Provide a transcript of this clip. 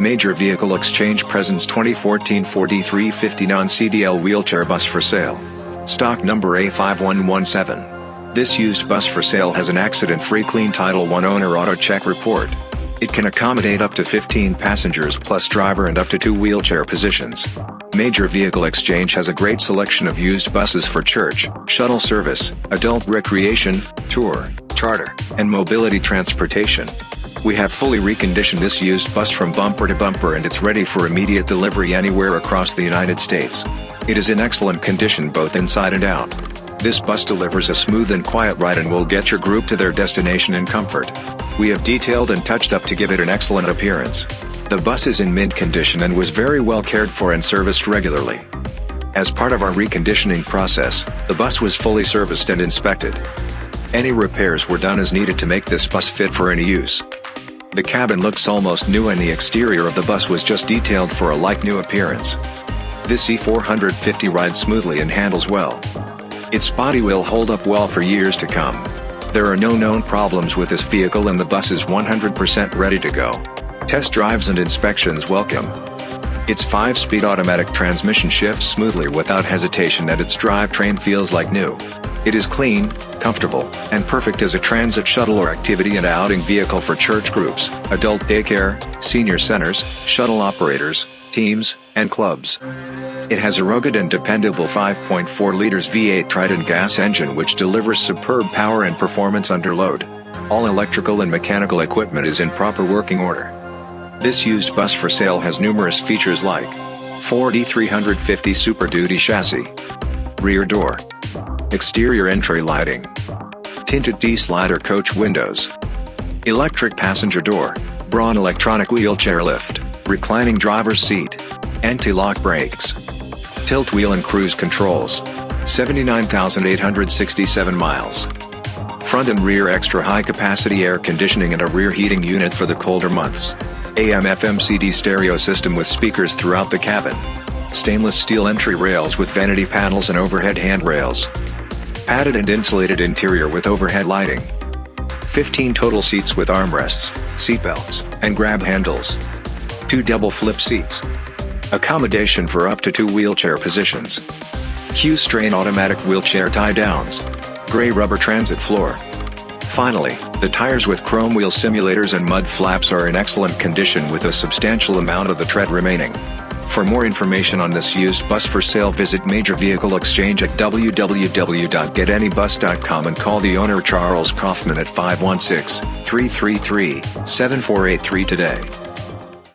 Major Vehicle Exchange presents 2014 Ford E350 non-CDL wheelchair bus for sale. Stock number A5117. This used bus for sale has an accident-free clean Title I owner AutoCheck report. It can accommodate up to 15 passengers plus driver and up to two wheelchair positions. Major Vehicle Exchange has a great selection of used buses for church, shuttle service, adult recreation, tour, charter, and mobility transportation. We have fully reconditioned this used bus from bumper to bumper and it's ready for immediate delivery anywhere across the United States. It is in excellent condition both inside and out. This bus delivers a smooth and quiet ride and will get your group to their destination in comfort. We have detailed and touched up to give it an excellent appearance. The bus is in mint condition and was very well cared for and serviced regularly. As part of our reconditioning process, the bus was fully serviced and inspected. Any repairs were done as needed to make this bus fit for any use. The cabin looks almost new and the exterior of the bus was just detailed for a like-new appearance. This E450 rides smoothly and handles well. Its body will hold up well for years to come. There are no known problems with this vehicle and the bus is 100% ready to go. Test drives and inspections welcome. Its 5-speed automatic transmission shifts smoothly without hesitation and its drivetrain feels like new. It is clean, comfortable, and perfect as a transit shuttle or activity and outing vehicle for church groups, adult daycare, senior centers, shuttle operators, teams, and clubs. It has a rugged and dependable 5.4 liters V8 Triton gas engine which delivers superb power and performance under load. All electrical and mechanical equipment is in proper working order. This used bus for sale has numerous features like Ford E350 Super Duty chassis, rear door, exterior entry lighting, tinted T-slider coach windows, electric passenger door, Braun electronic wheelchair lift, reclining driver's seat, anti-lock brakes, tilt wheel and cruise controls, 79,867 miles. Front and rear extra high capacity air conditioning and a rear heating unit for the colder months. AM FM CD stereo system with speakers throughout the cabin. Stainless steel entry rails with vanity panels and overhead handrails. Padded and insulated interior with overhead lighting. 15 total seats with armrests, seatbelts, and grab handles. Two double flip seats. Accommodation for up to two wheelchair positions. Q'Straint automatic wheelchair tie downs. Gray rubber transit floor. Finally, the tires with chrome wheel simulators and mud flaps are in excellent condition with a substantial amount of the tread remaining. For more information on this used bus for sale visit Major Vehicle Exchange at www.getanybus.com and call the owner Charles Kaufman at 516-333-7483 today.